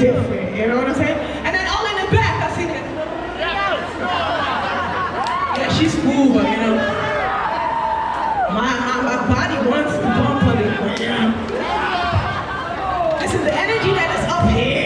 different, you know what I'm saying? And then all in the back, I see that. Yeah, she's cool, but you know. My, my, my body wants to bump on it. This is the energy that is up here.